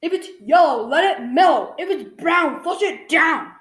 If it's yellow, let it mellow. If it's brown, flush it down.